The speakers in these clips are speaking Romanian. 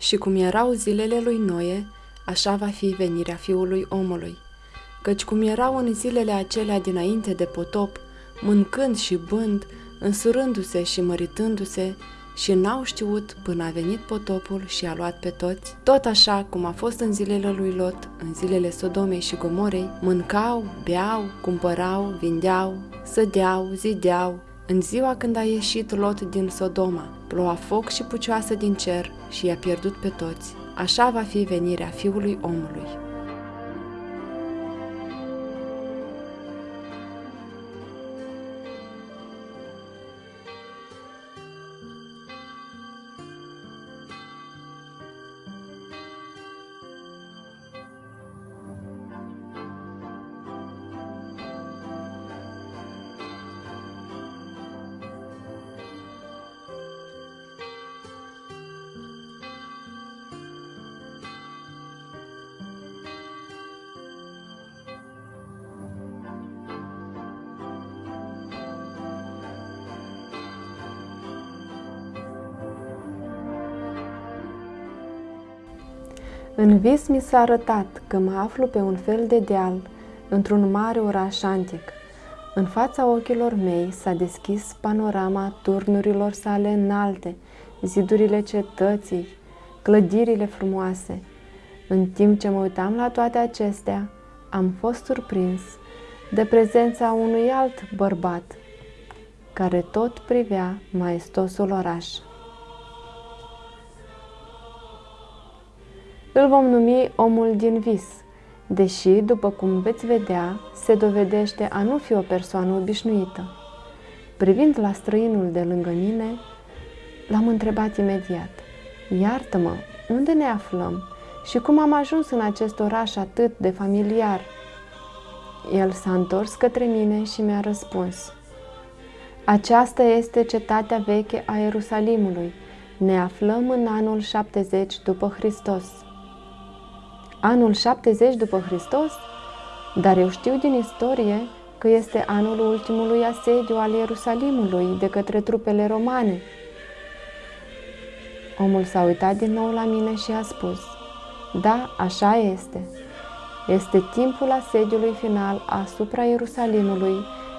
Și cum erau zilele lui Noe, așa va fi venirea fiului omului. Căci cum erau în zilele acelea dinainte de potop, mâncând și bând, însurându-se și măritându-se, și n-au știut până a venit potopul și a luat pe toți, tot așa cum a fost în zilele lui Lot, în zilele Sodomei și Gomorei, mâncau, beau, cumpărau, vindeau, sădeau, zideau, în ziua când a ieșit Lot din Sodoma, ploua foc și pucioasă din cer și i-a pierdut pe toți. Așa va fi venirea Fiului omului. În vis mi s-a arătat că mă aflu pe un fel de deal, într-un mare oraș antic. În fața ochilor mei s-a deschis panorama turnurilor sale înalte, zidurile cetății, clădirile frumoase. În timp ce mă uitam la toate acestea, am fost surprins de prezența unui alt bărbat, care tot privea maestosul oraș. Îl vom numi omul din vis, deși, după cum veți vedea, se dovedește a nu fi o persoană obișnuită. Privind la străinul de lângă mine, l-am întrebat imediat, Iartă-mă, unde ne aflăm și cum am ajuns în acest oraș atât de familiar? El s-a întors către mine și mi-a răspuns, Aceasta este cetatea veche a Ierusalimului. Ne aflăm în anul 70 după Hristos anul 70 după Hristos, dar eu știu din istorie că este anul ultimului asediu al Ierusalimului de către trupele romane. Omul s-a uitat din nou la mine și a spus, Da, așa este. Este timpul asediului final asupra Ierusalimului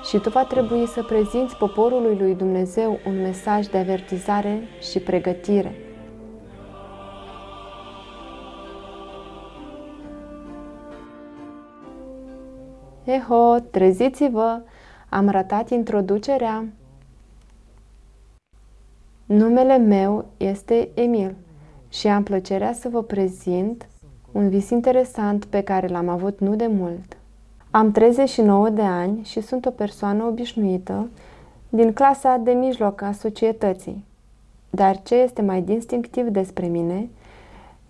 și tu va trebui să prezinți poporului lui Dumnezeu un mesaj de avertizare și pregătire. Eho, treziți-vă! Am ratat introducerea. Numele meu este Emil și am plăcerea să vă prezint un vis interesant pe care l-am avut nu de mult. Am 39 de ani și sunt o persoană obișnuită din clasa de mijloc a societății. Dar ce este mai distinctiv despre mine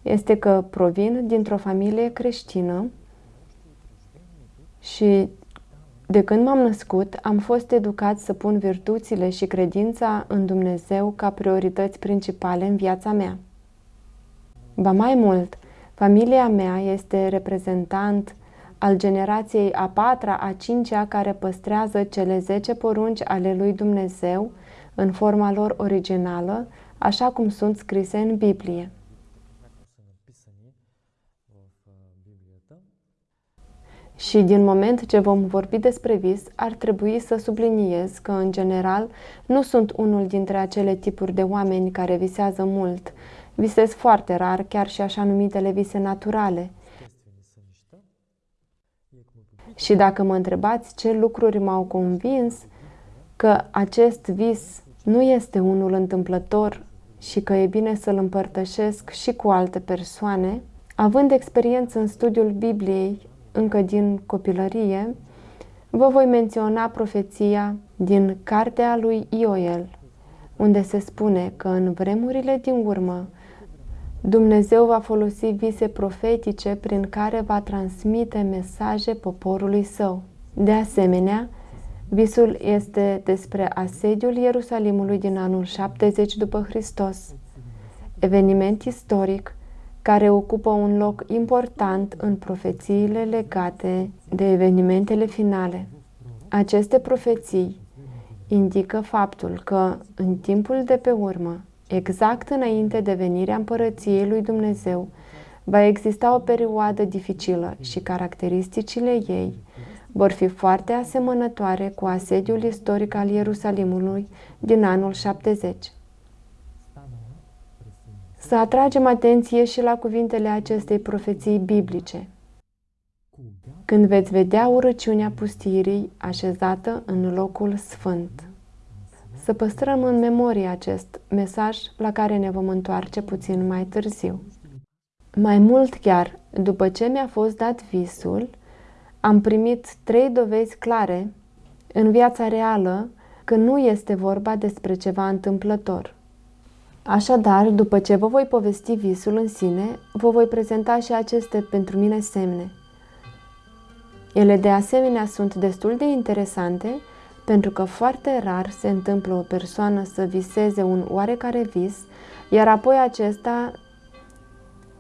este că provin dintr-o familie creștină și de când m-am născut, am fost educat să pun virtuțile și credința în Dumnezeu ca priorități principale în viața mea. Ba mai mult, familia mea este reprezentant al generației a patra, a cincea care păstrează cele zece porunci ale lui Dumnezeu în forma lor originală, așa cum sunt scrise în Biblie. Și din moment ce vom vorbi despre vis, ar trebui să subliniez că, în general, nu sunt unul dintre acele tipuri de oameni care visează mult. Visez foarte rar, chiar și așa numitele vise naturale. Și dacă mă întrebați ce lucruri m-au convins că acest vis nu este unul întâmplător și că e bine să-l împărtășesc și cu alte persoane, având experiență în studiul Bibliei, încă din copilărie, vă voi menționa profeția din cartea lui Ioel, unde se spune că în vremurile din urmă Dumnezeu va folosi vise profetice prin care va transmite mesaje poporului său. De asemenea, visul este despre asediul Ierusalimului din anul 70 după Hristos, eveniment istoric care ocupă un loc important în profețiile legate de evenimentele finale. Aceste profeții indică faptul că în timpul de pe urmă exact înainte de venirea împărăției lui Dumnezeu, va exista o perioadă dificilă și caracteristicile ei vor fi foarte asemănătoare cu asediul istoric al Ierusalimului din anul 70. Să atragem atenție și la cuvintele acestei profeții biblice. Când veți vedea urăciunea pustirii așezată în locul sfânt. Să păstrăm în memorie acest mesaj la care ne vom întoarce puțin mai târziu. Mai mult chiar, după ce mi-a fost dat visul, am primit trei dovezi clare în viața reală că nu este vorba despre ceva întâmplător. Așadar, după ce vă voi povesti visul în sine, vă voi prezenta și aceste pentru mine semne. Ele de asemenea sunt destul de interesante pentru că foarte rar se întâmplă o persoană să viseze un oarecare vis, iar apoi acesta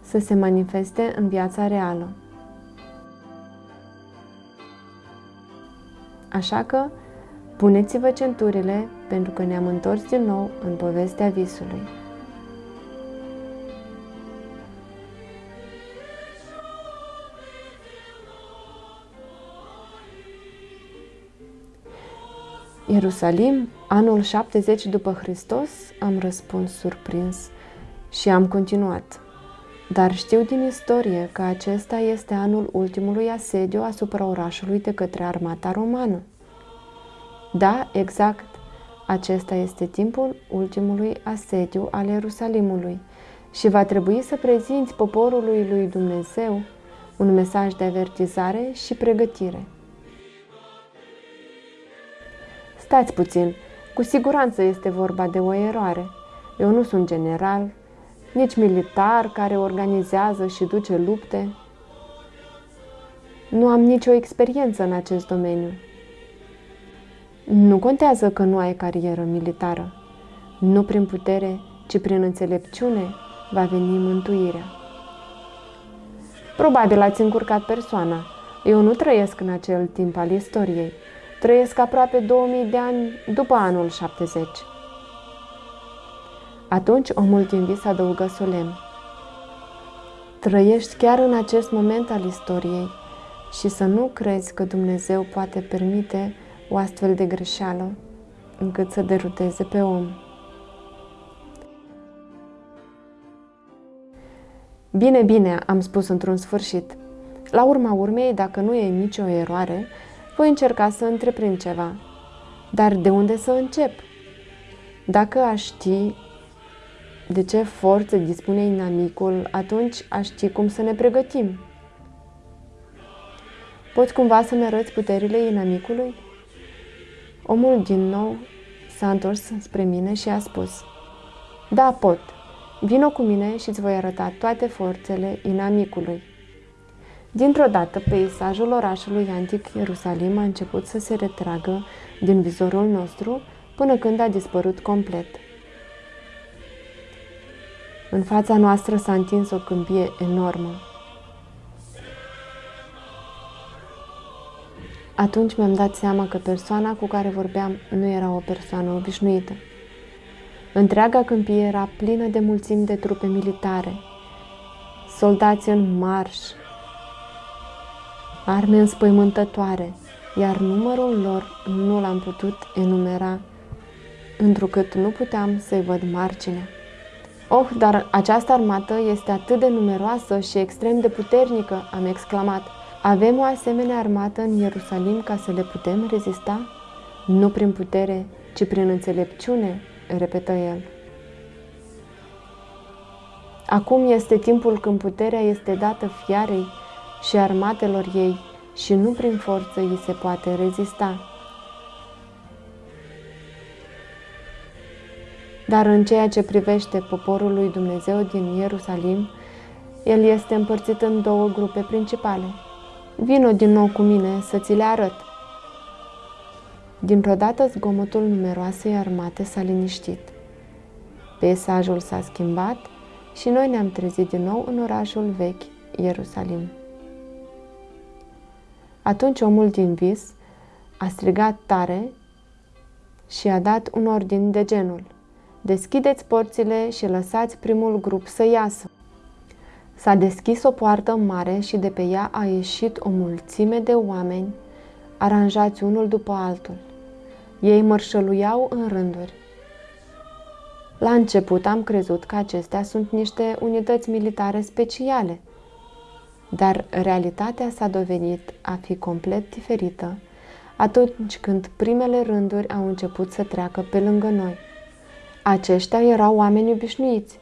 să se manifeste în viața reală. Așa că, puneți-vă centurile pentru că ne-am întors din nou în povestea visului. Ierusalim, anul 70 după Hristos, am răspuns surprins și am continuat. Dar știu din istorie că acesta este anul ultimului asediu asupra orașului de către armata romană. Da, exact. Acesta este timpul ultimului asediu al Ierusalimului și va trebui să prezinți poporului lui Dumnezeu un mesaj de avertizare și pregătire. Stați puțin, cu siguranță este vorba de o eroare. Eu nu sunt general, nici militar care organizează și duce lupte. Nu am nicio experiență în acest domeniu. Nu contează că nu ai carieră militară. Nu prin putere, ci prin înțelepciune va veni mântuirea. Probabil ați încurcat persoana. Eu nu trăiesc în acel timp al istoriei. Trăiesc aproape 2000 de ani după anul 70. Atunci omul din vis adăugă solemn. Trăiești chiar în acest moment al istoriei și să nu crezi că Dumnezeu poate permite o astfel de greșeală încât să deruteze pe om. Bine, bine, am spus într-un sfârșit. La urma urmei, dacă nu e nicio eroare, voi încerca să întreprind ceva. Dar de unde să încep? Dacă aș ști de ce forță dispune inamicul, atunci aș ști cum să ne pregătim. Poți cumva să-mi arăți puterile inamicului? Omul din nou s-a întors spre mine și a spus Da, pot. Vino cu mine și îți voi arăta toate forțele inamicului. Dintr-o dată, peisajul orașului antic Ierusalim a început să se retragă din vizorul nostru până când a dispărut complet. În fața noastră s-a întins o câmpie enormă. Atunci mi-am dat seama că persoana cu care vorbeam nu era o persoană obișnuită. Întreaga câmpie era plină de mulțimi de trupe militare, soldați în marș, arme înspăimântătoare, iar numărul lor nu l-am putut enumera, întrucât nu puteam să-i văd marginea. Oh, dar această armată este atât de numeroasă și extrem de puternică, am exclamat. Avem o asemenea armată în Ierusalim ca să le putem rezista? Nu prin putere, ci prin înțelepciune, repetă el. Acum este timpul când puterea este dată fiarei și armatelor ei și nu prin forță îi se poate rezista. Dar în ceea ce privește poporul lui Dumnezeu din Ierusalim, el este împărțit în două grupe principale. Vino din nou cu mine să ți le arăt. Dintr-o dată zgomotul numeroasei armate s-a liniștit. Peisajul s-a schimbat și noi ne-am trezit din nou în orașul vechi, Ierusalim. Atunci omul din vis a strigat tare și a dat un ordin de genul – Deschideți porțile și lăsați primul grup să iasă. S-a deschis o poartă mare și de pe ea a ieșit o mulțime de oameni, aranjați unul după altul. Ei mărșăluiau în rânduri. La început am crezut că acestea sunt niște unități militare speciale, dar realitatea s-a dovedit a fi complet diferită atunci când primele rânduri au început să treacă pe lângă noi. Aceștia erau oameni obișnuiți.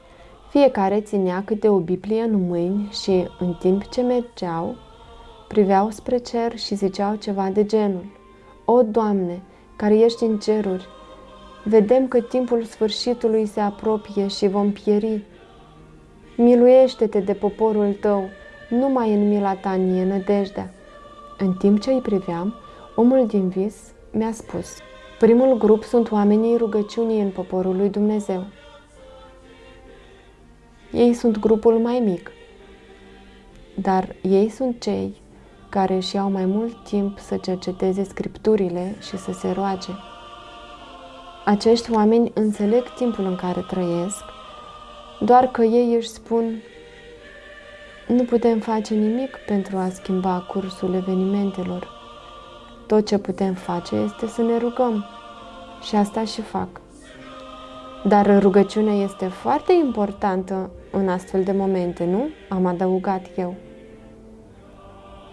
Fiecare ținea câte o Biblie în mâini și, în timp ce mergeau, priveau spre cer și ziceau ceva de genul. O, Doamne, care ești în ceruri, vedem că timpul sfârșitului se apropie și vom pieri. Miluiește-te de poporul tău, numai în mila ta nie nădejdea. În timp ce îi priveam, omul din vis mi-a spus, primul grup sunt oamenii rugăciunii în poporul lui Dumnezeu. Ei sunt grupul mai mic, dar ei sunt cei care își iau mai mult timp să cerceteze scripturile și să se roage. Acești oameni înțeleg timpul în care trăiesc, doar că ei își spun nu putem face nimic pentru a schimba cursul evenimentelor. Tot ce putem face este să ne rugăm și asta și fac. Dar rugăciunea este foarte importantă în astfel de momente, nu? Am adăugat eu.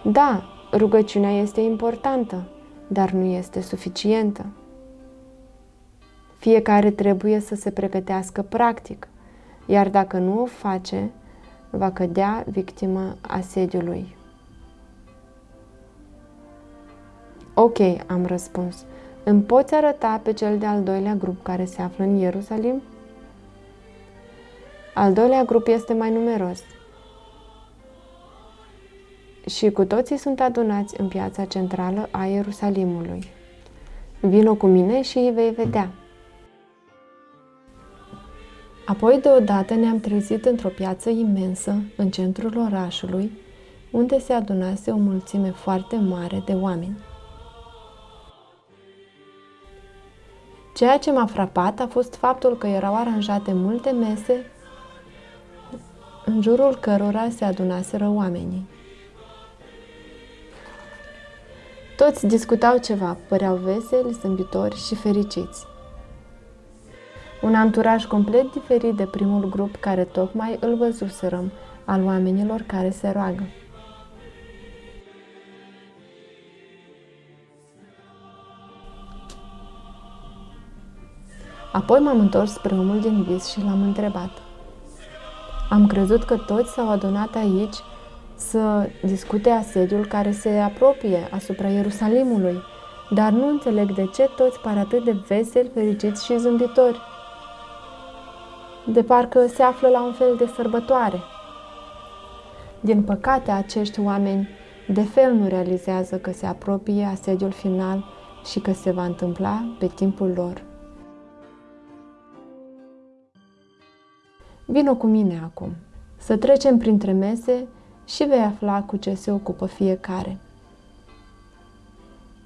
Da, rugăciunea este importantă, dar nu este suficientă. Fiecare trebuie să se pregătească practic, iar dacă nu o face, va cădea victimă asediului. Ok, am răspuns. Îmi poți arăta pe cel de-al doilea grup care se află în Ierusalim? Al doilea grup este mai numeros și cu toții sunt adunați în piața centrală a Ierusalimului. Vino cu mine și îi vei vedea. Apoi deodată ne-am trezit într-o piață imensă, în centrul orașului, unde se adunase o mulțime foarte mare de oameni. Ceea ce m-a frapat a fost faptul că erau aranjate multe mese în jurul cărora se adunaseră oamenii. Toți discutau ceva, păreau veseli, zâmbitori și fericiți. Un anturaj complet diferit de primul grup care tocmai îl văzuserăm, al oamenilor care se roagă. Apoi m-am întors spre omul din vis și l-am întrebat. Am crezut că toți s-au adunat aici să discute asediul care se apropie asupra Ierusalimului, dar nu înțeleg de ce toți par atât de veseli, fericiți și zâmbitori. De parcă se află la un fel de sărbătoare. Din păcate, acești oameni de fel nu realizează că se apropie asediul final și că se va întâmpla pe timpul lor. Vino cu mine acum, să trecem printre mese și vei afla cu ce se ocupă fiecare.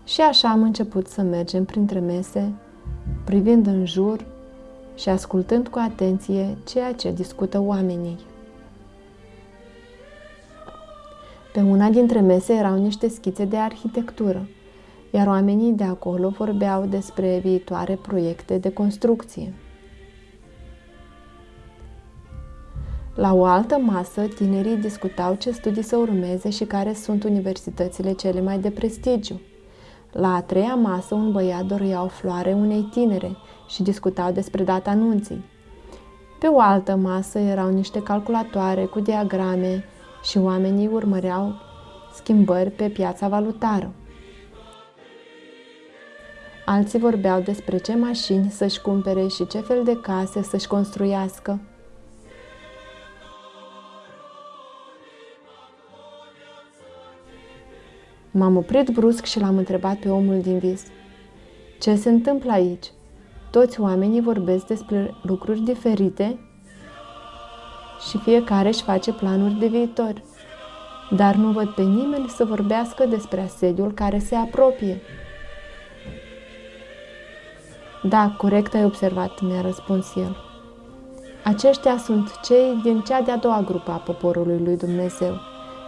Și așa am început să mergem printre mese, privind în jur și ascultând cu atenție ceea ce discută oamenii. Pe una dintre mese erau niște schițe de arhitectură, iar oamenii de acolo vorbeau despre viitoare proiecte de construcție. La o altă masă, tinerii discutau ce studii să urmeze și care sunt universitățile cele mai de prestigiu. La a treia masă, un băiat dorea o floare unei tinere și discutau despre data anunții. Pe o altă masă erau niște calculatoare cu diagrame și oamenii urmăreau schimbări pe piața valutară. Alții vorbeau despre ce mașini să-și cumpere și ce fel de case să-și construiască. M-am oprit brusc și l-am întrebat pe omul din vis. Ce se întâmplă aici? Toți oamenii vorbesc despre lucruri diferite și fiecare își face planuri de viitor. Dar nu văd pe nimeni să vorbească despre asediul care se apropie. Da, corect ai observat, mi-a răspuns el. Aceștia sunt cei din cea de-a doua grupă a poporului lui Dumnezeu.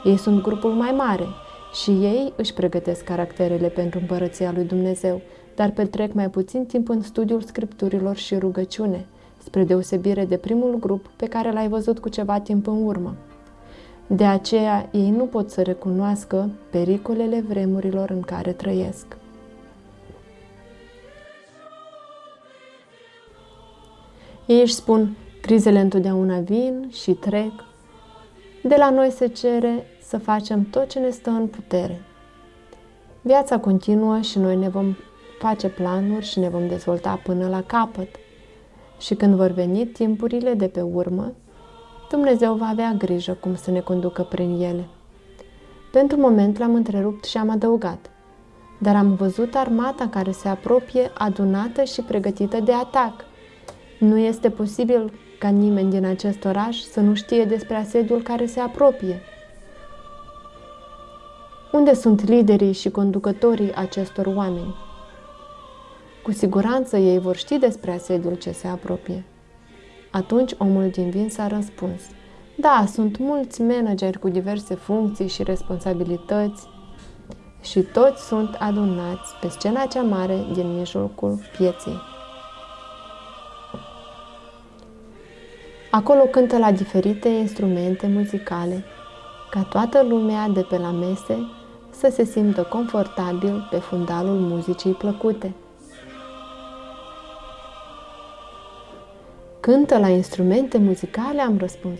Ei sunt grupul mai mare și ei își pregătesc caracterele pentru împărăția lui Dumnezeu, dar petrec mai puțin timp în studiul scripturilor și rugăciune, spre deosebire de primul grup pe care l-ai văzut cu ceva timp în urmă. De aceea ei nu pot să recunoască pericolele vremurilor în care trăiesc. Ei își spun, crizele întotdeauna vin și trec. De la noi se cere să facem tot ce ne stă în putere. Viața continuă și noi ne vom face planuri și ne vom dezvolta până la capăt. Și când vor veni timpurile de pe urmă, Dumnezeu va avea grijă cum să ne conducă prin ele. Pentru moment l-am întrerupt și am adăugat. Dar am văzut armata care se apropie, adunată și pregătită de atac. Nu este posibil ca nimeni din acest oraș să nu știe despre asediul care se apropie. Unde sunt liderii și conducătorii acestor oameni? Cu siguranță ei vor ști despre asediul ce se apropie. Atunci omul din vin s-a răspuns. Da, sunt mulți manageri cu diverse funcții și responsabilități și toți sunt adunați pe scena cea mare din mijlocul pieței. Acolo cântă la diferite instrumente muzicale, ca toată lumea de pe la mese să se simtă confortabil pe fundalul muzicii plăcute. Cântă la instrumente muzicale? Am răspuns.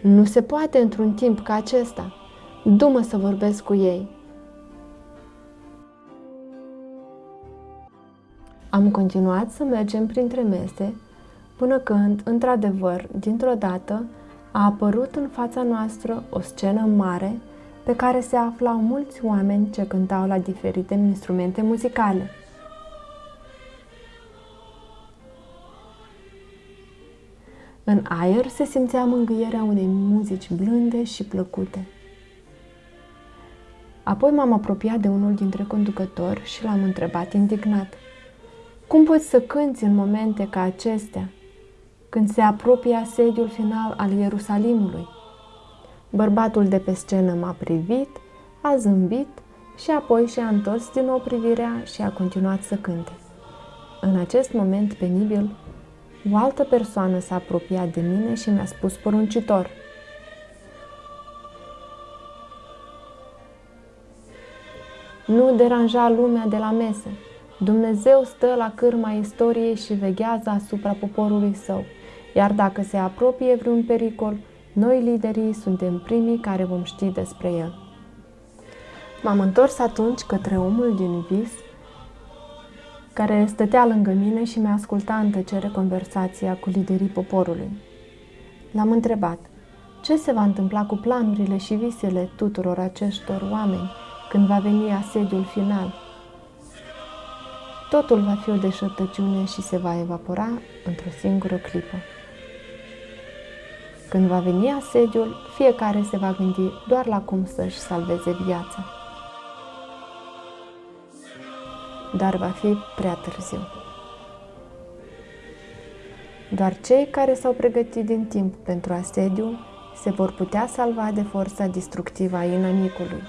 Nu se poate într-un timp ca acesta. Du-mă să vorbesc cu ei. Am continuat să mergem printre mese până când, într-adevăr, dintr-o dată, a apărut în fața noastră o scenă mare pe care se aflau mulți oameni ce cântau la diferite instrumente muzicale. În aer se simțea mângâierea unei muzici blânde și plăcute. Apoi m-am apropiat de unul dintre conducători și l-am întrebat indignat. Cum poți să cânți în momente ca acestea, când se apropie asediul final al Ierusalimului? Bărbatul de pe scenă m-a privit, a zâmbit și apoi și-a întors din nou privirea și a continuat să cânte. În acest moment penibil, o altă persoană s-a apropiat de mine și mi-a spus poruncitor. Nu deranja lumea de la mese. Dumnezeu stă la cârma istoriei și veghează asupra poporului său, iar dacă se apropie vreun pericol, noi liderii suntem primii care vom ști despre el. M-am întors atunci către omul din vis care stătea lângă mine și mi-a ascultat în tăcere conversația cu liderii poporului. L-am întrebat, ce se va întâmpla cu planurile și visele tuturor acestor oameni când va veni asediul final? Totul va fi o deșertăciune și se va evapora într-o singură clipă. Când va veni asediul, fiecare se va gândi doar la cum să-și salveze viața. dar va fi prea târziu. Doar cei care s-au pregătit din timp pentru asediu se vor putea salva de forța distructivă a inamicului.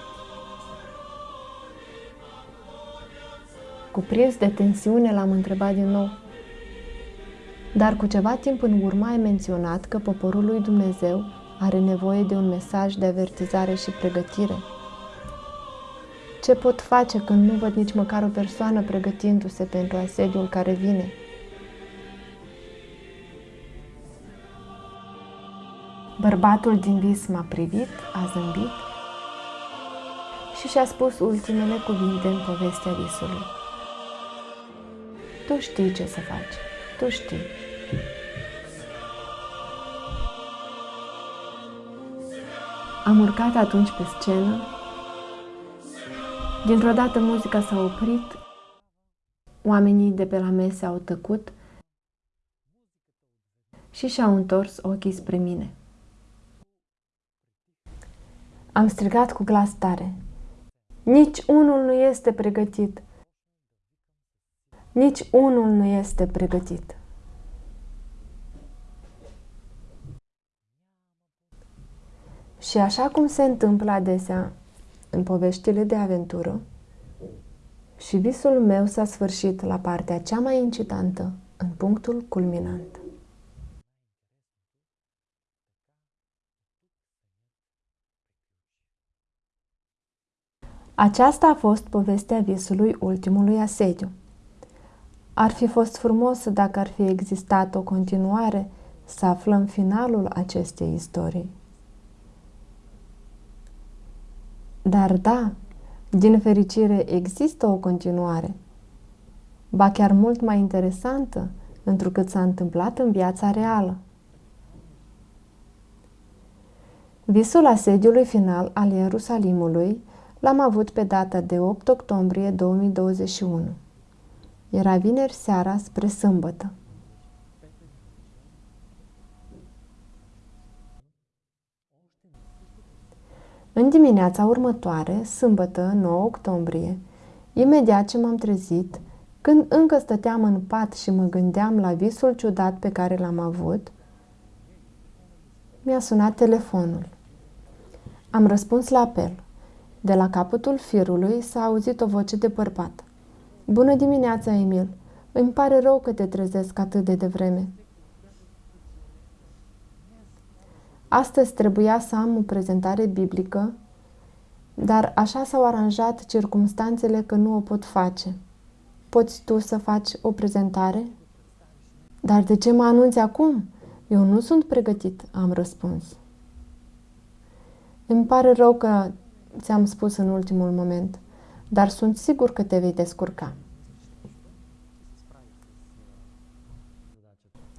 Cuprins de tensiune, l-am întrebat din nou. Dar cu ceva timp în urmă ai menționat că poporul lui Dumnezeu are nevoie de un mesaj de avertizare și pregătire – ce pot face când nu văd nici măcar o persoană pregătindu-se pentru asediul care vine? Bărbatul din vis m-a privit, a zâmbit și și-a spus ultimele cuvinte în povestea visului. Tu știi ce să faci, tu știi. Am urcat atunci pe scenă Dintr-o dată muzica s-a oprit, oamenii de pe la mese au tăcut și și-au întors ochii spre mine. Am strigat cu glas tare. Nici unul nu este pregătit. Nici unul nu este pregătit. Și așa cum se întâmplă adesea în poveștile de aventură, și visul meu s-a sfârșit la partea cea mai incitantă, în punctul culminant. Aceasta a fost povestea visului ultimului asediu. Ar fi fost frumos dacă ar fi existat o continuare să aflăm finalul acestei istorii. Dar da, din fericire există o continuare, ba chiar mult mai interesantă, întrucât s-a întâmplat în viața reală. Visul asediului final al Ierusalimului l-am avut pe data de 8 octombrie 2021. Era vineri seara spre sâmbătă. În dimineața următoare, sâmbătă, 9 octombrie, imediat ce m-am trezit, când încă stăteam în pat și mă gândeam la visul ciudat pe care l-am avut, mi-a sunat telefonul. Am răspuns la apel. De la capătul firului s-a auzit o voce de bărbat. Bună dimineața, Emil! Îmi pare rău că te trezesc atât de devreme. Astăzi trebuia să am o prezentare biblică, dar așa s-au aranjat circumstanțele că nu o pot face. Poți tu să faci o prezentare? Dar de ce mă anunți acum? Eu nu sunt pregătit, am răspuns. Îmi pare rău că ți-am spus în ultimul moment, dar sunt sigur că te vei descurca.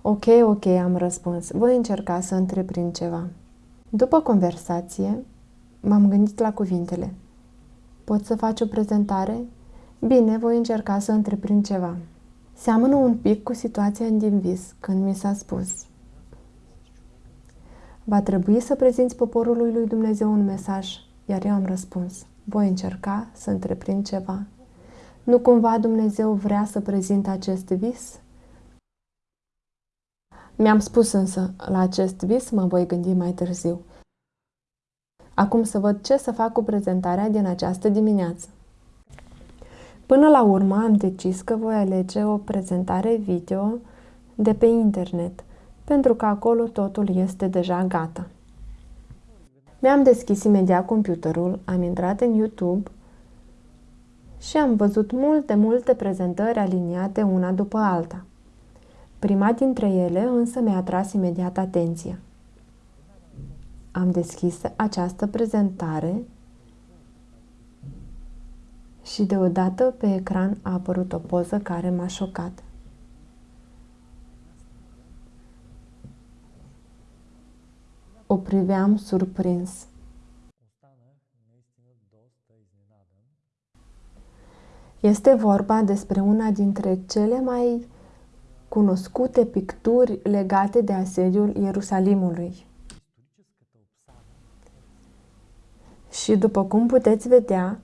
Ok, ok, am răspuns. Voi încerca să întreprind ceva. După conversație, m-am gândit la cuvintele. Pot să faci o prezentare? Bine, voi încerca să întreprind ceva. Seamănă un pic cu situația din vis, când mi s-a spus. Va trebui să prezinți poporului lui Dumnezeu un mesaj, iar eu am răspuns. Voi încerca să întreprind ceva. Nu cumva Dumnezeu vrea să prezint acest vis? Mi-am spus însă, la acest vis mă voi gândi mai târziu. Acum să văd ce să fac cu prezentarea din această dimineață. Până la urmă am decis că voi alege o prezentare video de pe internet, pentru că acolo totul este deja gata. Mi-am deschis imediat computerul, am intrat în YouTube și am văzut multe, multe prezentări aliniate una după alta. Prima dintre ele însă mi-a atras imediat atenția. Am deschis această prezentare și deodată pe ecran a apărut o poză care m-a șocat. O priveam surprins. Este vorba despre una dintre cele mai cunoscute picturi legate de asediul Ierusalimului. Și după cum puteți vedea,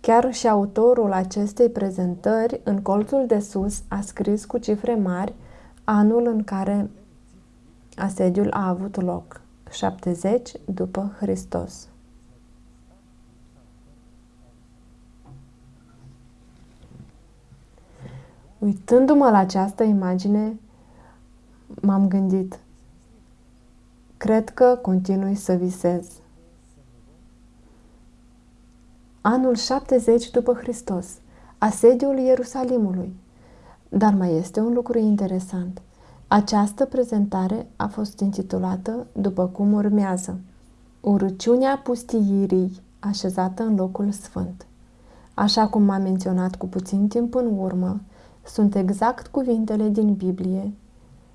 chiar și autorul acestei prezentări, în colțul de sus, a scris cu cifre mari anul în care asediul a avut loc, 70 după Hristos. Uitându-mă la această imagine, m-am gândit, cred că continui să visez. Anul 70 după Hristos, asediul Ierusalimului. Dar mai este un lucru interesant. Această prezentare a fost intitulată după cum urmează. Urăciunea pustiirii așezată în locul sfânt. Așa cum m-am menționat cu puțin timp în urmă, sunt exact cuvintele din Biblie,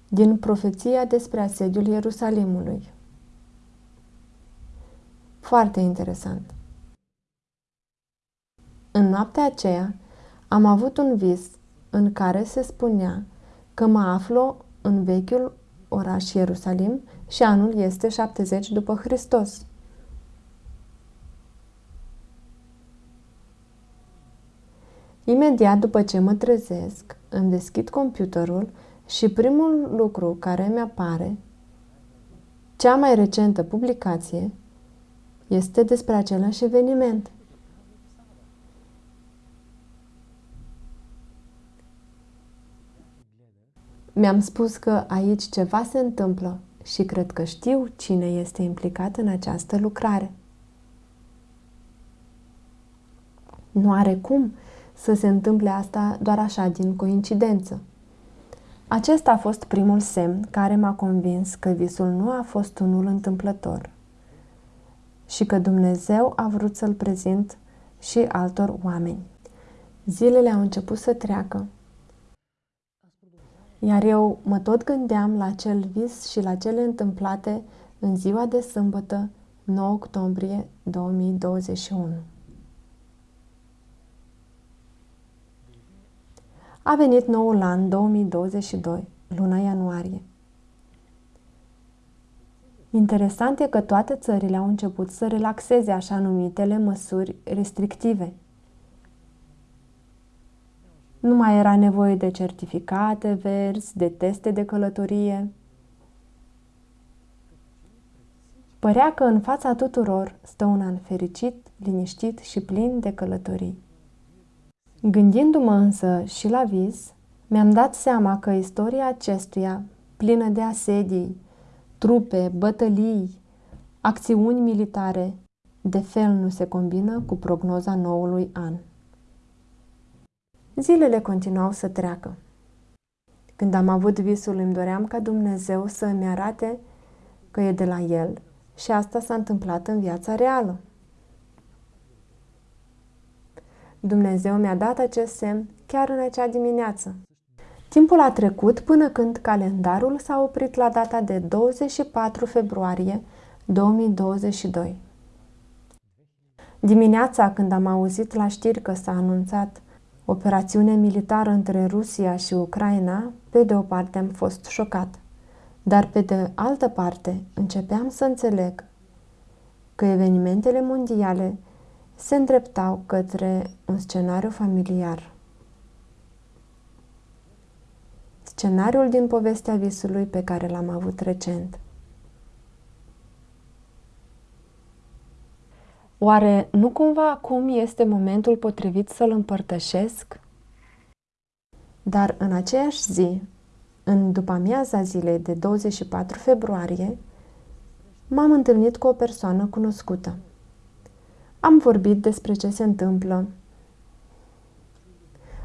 din profeția despre asediul Ierusalimului. Foarte interesant. În noaptea aceea am avut un vis în care se spunea că mă aflu în vechiul oraș Ierusalim și anul este 70 după Hristos. Imediat după ce mă trezesc, îmi deschid computerul și primul lucru care mi apare, cea mai recentă publicație, este despre același eveniment. Mi-am spus că aici ceva se întâmplă și cred că știu cine este implicat în această lucrare. Nu are cum să se întâmple asta doar așa din coincidență. Acesta a fost primul semn care m-a convins că visul nu a fost unul întâmplător și că Dumnezeu a vrut să-l prezint și altor oameni. Zilele au început să treacă, iar eu mă tot gândeam la acel vis și la cele întâmplate în ziua de sâmbătă, 9 octombrie 2021. A venit noul an 2022, luna ianuarie. Interesant e că toate țările au început să relaxeze așa numitele măsuri restrictive. Nu mai era nevoie de certificate verzi, de teste de călătorie. Părea că în fața tuturor stă un an fericit, liniștit și plin de călătorii. Gândindu-mă însă și la vis, mi-am dat seama că istoria acestuia, plină de asedii, trupe, bătălii, acțiuni militare, de fel nu se combină cu prognoza noului an. Zilele continuau să treacă. Când am avut visul, îmi doream ca Dumnezeu să îmi arate că e de la El și asta s-a întâmplat în viața reală. Dumnezeu mi-a dat acest semn chiar în acea dimineață. Timpul a trecut până când calendarul s-a oprit la data de 24 februarie 2022. Dimineața când am auzit la știri că s-a anunțat operațiune militară între Rusia și Ucraina, pe de o parte am fost șocat, dar pe de altă parte începeam să înțeleg că evenimentele mondiale se îndreptau către un scenariu familiar. Scenariul din povestea visului pe care l-am avut recent. Oare nu cumva acum este momentul potrivit să-l împărtășesc? Dar în aceeași zi, în după amiaza zilei de 24 februarie, m-am întâlnit cu o persoană cunoscută. Am vorbit despre ce se întâmplă.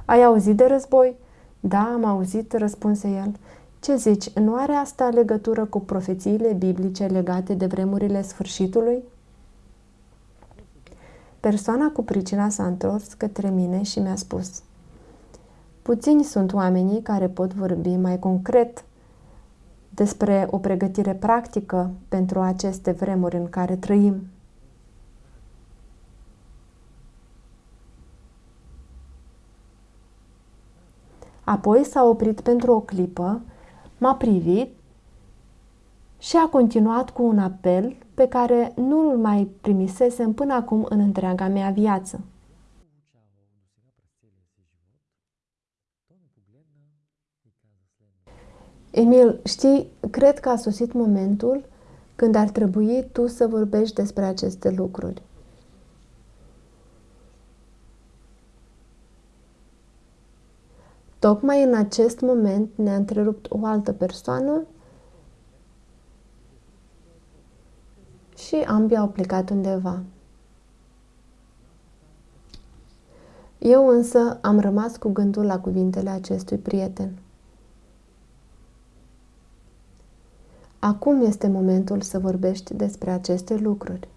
Ai auzit de război? Da, am auzit, răspunse el. Ce zici, nu are asta legătură cu profețiile biblice legate de vremurile sfârșitului? Persoana cu pricina s-a întors către mine și mi-a spus Puțini sunt oamenii care pot vorbi mai concret despre o pregătire practică pentru aceste vremuri în care trăim. Apoi s-a oprit pentru o clipă, m-a privit și a continuat cu un apel pe care nu îl mai primisesem până acum în întreaga mea viață. Emil, știi, cred că a sosit momentul când ar trebui tu să vorbești despre aceste lucruri. Tocmai în acest moment ne-a întrerupt o altă persoană și ambii au plecat undeva. Eu însă am rămas cu gândul la cuvintele acestui prieten. Acum este momentul să vorbești despre aceste lucruri.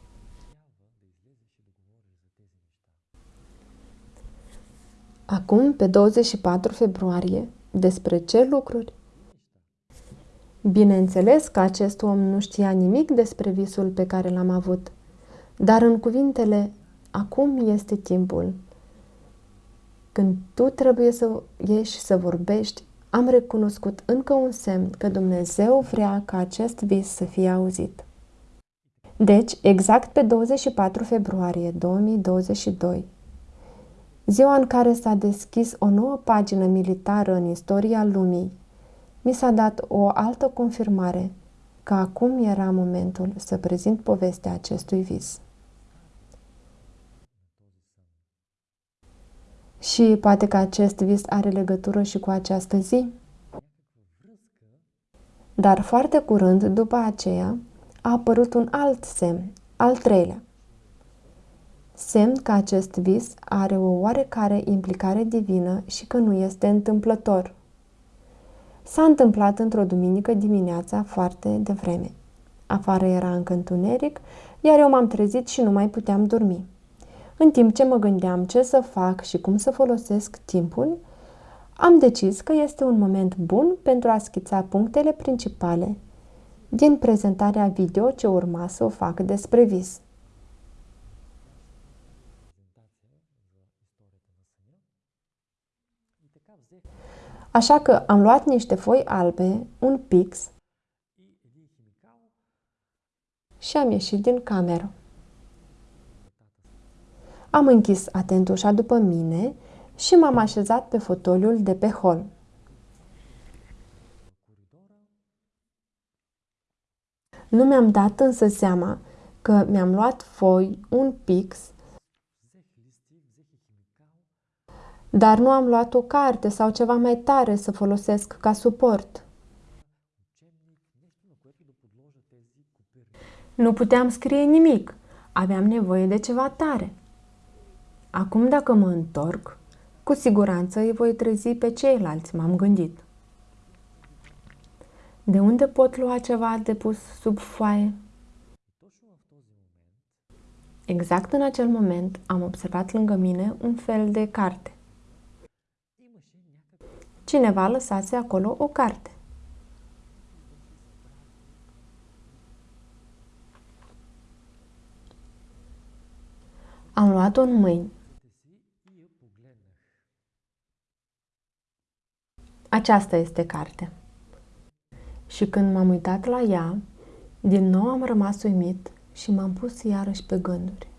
Acum, pe 24 februarie, despre ce lucruri? Bineînțeles că acest om nu știa nimic despre visul pe care l-am avut, dar în cuvintele acum este timpul. Când tu trebuie să ieși să vorbești, am recunoscut încă un semn că Dumnezeu vrea ca acest vis să fie auzit. Deci, exact pe 24 februarie 2022, Ziua în care s-a deschis o nouă pagină militară în istoria lumii, mi s-a dat o altă confirmare că acum era momentul să prezint povestea acestui vis. Și poate că acest vis are legătură și cu această zi? Dar foarte curând, după aceea, a apărut un alt semn, al treilea. Semn că acest vis are o oarecare implicare divină și că nu este întâmplător. S-a întâmplat într-o duminică dimineața foarte devreme. Afară era încă întuneric, iar eu m-am trezit și nu mai puteam dormi. În timp ce mă gândeam ce să fac și cum să folosesc timpul, am decis că este un moment bun pentru a schița punctele principale din prezentarea video ce urma să o fac despre vis. Așa că am luat niște foi albe, un pix și am ieșit din cameră. Am închis atent ușa după mine și m-am așezat pe fotoliul de pe hol. Nu mi-am dat însă seama că mi-am luat foi, un pix, dar nu am luat o carte sau ceva mai tare să folosesc ca suport. Nu puteam scrie nimic. Aveam nevoie de ceva tare. Acum dacă mă întorc, cu siguranță îi voi trezi pe ceilalți, m-am gândit. De unde pot lua ceva de pus sub foaie? Exact în acel moment am observat lângă mine un fel de carte. Cineva lăsase acolo o carte. Am luat-o în mâini. Aceasta este carte. Și când m-am uitat la ea, din nou am rămas uimit și m-am pus iarăși pe gânduri.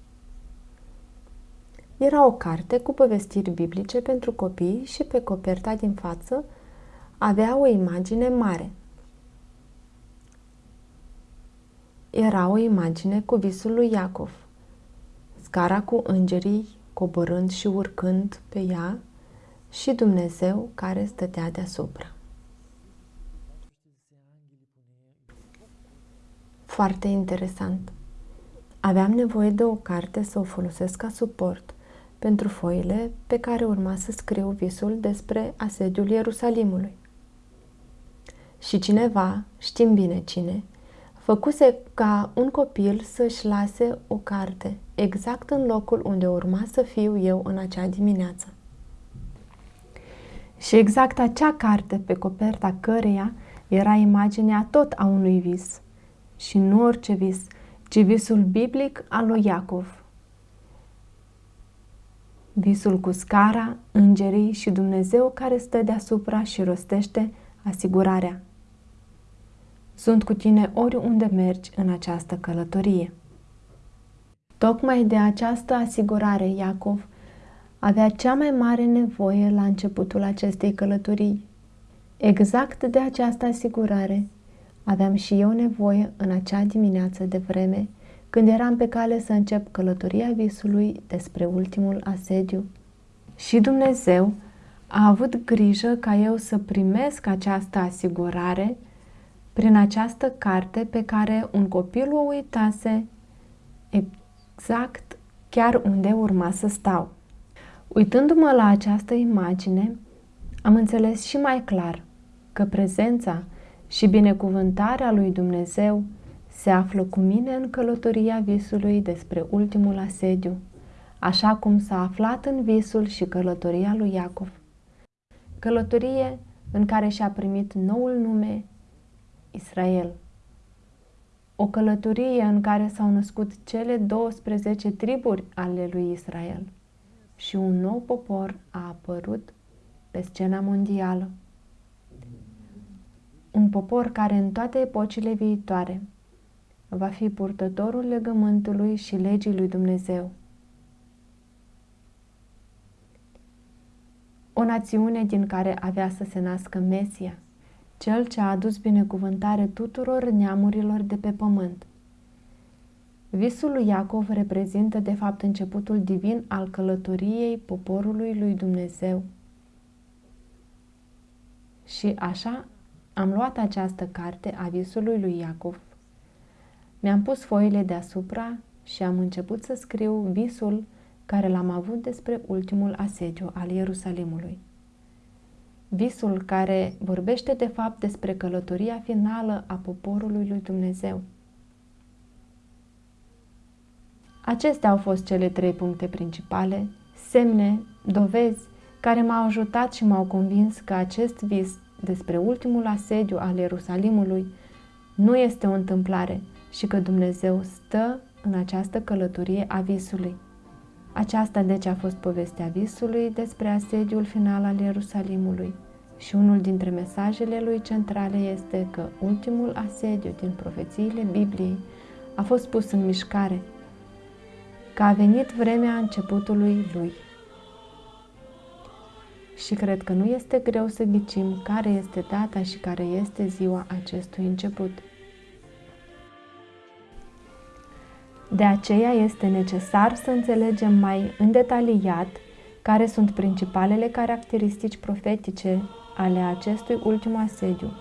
Era o carte cu povestiri biblice pentru copii și pe coperta din față avea o imagine mare. Era o imagine cu visul lui Iacov, scara cu îngerii coborând și urcând pe ea și Dumnezeu care stătea deasupra. Foarte interesant. Aveam nevoie de o carte să o folosesc ca suport pentru foile pe care urma să scriu visul despre asediul Ierusalimului. Și cineva, știm bine cine, făcuse ca un copil să-și lase o carte exact în locul unde urma să fiu eu în acea dimineață. Și exact acea carte pe coperta căreia era imaginea tot a unui vis. Și nu orice vis, ci visul biblic al lui Iacov. Visul cu scara, îngerii și Dumnezeu care stă deasupra și rostește asigurarea. Sunt cu tine oriunde mergi în această călătorie. Tocmai de această asigurare Iacov avea cea mai mare nevoie la începutul acestei călătorii. Exact de această asigurare aveam și eu nevoie în acea dimineață de vreme, când eram pe cale să încep călătoria visului despre ultimul asediu. Și Dumnezeu a avut grijă ca eu să primesc această asigurare prin această carte pe care un copil o uitase exact chiar unde urma să stau. Uitându-mă la această imagine, am înțeles și mai clar că prezența și binecuvântarea lui Dumnezeu se află cu mine în călătoria visului despre ultimul asediu, așa cum s-a aflat în visul și călătoria lui Iacov. Călătorie în care și-a primit noul nume Israel. O călătorie în care s-au născut cele 12 triburi ale lui Israel și un nou popor a apărut pe scena mondială. Un popor care în toate epocile viitoare va fi purtătorul legământului și legii lui Dumnezeu. o națiune din care avea să se nască Mesia, cel ce a adus binecuvântare tuturor neamurilor de pe pământ. Visul lui Iacov reprezintă de fapt începutul divin al călătoriei poporului lui Dumnezeu. Și așa am luat această carte a visului lui Iacov. Mi-am pus foile deasupra și am început să scriu visul care l-am avut despre ultimul asediu al Ierusalimului. Visul care vorbește de fapt despre călătoria finală a poporului lui Dumnezeu. Acestea au fost cele trei puncte principale, semne, dovezi, care m-au ajutat și m-au convins că acest vis despre ultimul asediu al Ierusalimului nu este o întâmplare și că Dumnezeu stă în această călătorie a visului. Aceasta deci a fost povestea visului despre asediul final al Ierusalimului și unul dintre mesajele lui centrale este că ultimul asediu din profețiile Bibliei a fost pus în mișcare, că a venit vremea începutului lui. Și cred că nu este greu să ghicim care este data și care este ziua acestui început. De aceea este necesar să înțelegem mai îndetaliat care sunt principalele caracteristici profetice ale acestui ultim asediu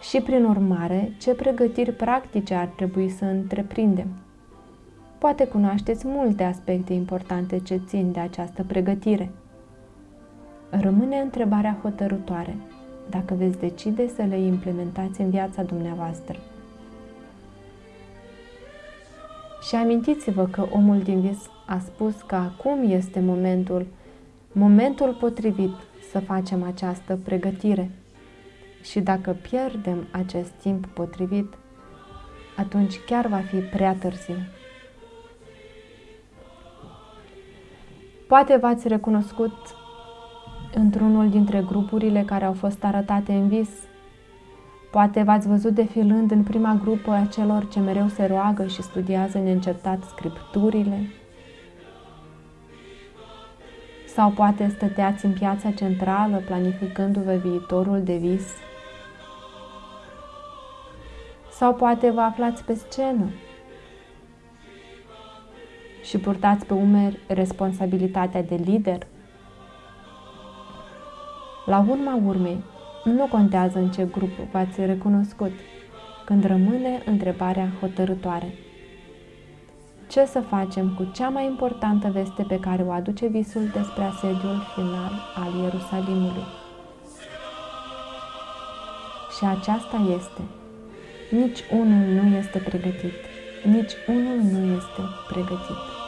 și, prin urmare, ce pregătiri practice ar trebui să întreprindem. Poate cunoașteți multe aspecte importante ce țin de această pregătire. Rămâne întrebarea hotărătoare, dacă veți decide să le implementați în viața dumneavoastră. Și amintiți-vă că omul din vis a spus că acum este momentul, momentul potrivit să facem această pregătire. Și dacă pierdem acest timp potrivit, atunci chiar va fi prea târziu. Poate v-ați recunoscut într-unul dintre grupurile care au fost arătate în vis Poate v-ați văzut defilând în prima grupă a celor ce mereu se roagă și studiază neîncetat scripturile. Sau poate stăteați în piața centrală planificându-vă viitorul de vis. Sau poate vă aflați pe scenă și purtați pe umeri responsabilitatea de lider. La urma urmei, nu contează în ce grup v-ați recunoscut, când rămâne întrebarea hotărătoare. Ce să facem cu cea mai importantă veste pe care o aduce visul despre asediul final al Ierusalimului? Și aceasta este, nici unul nu este pregătit, nici unul nu este pregătit.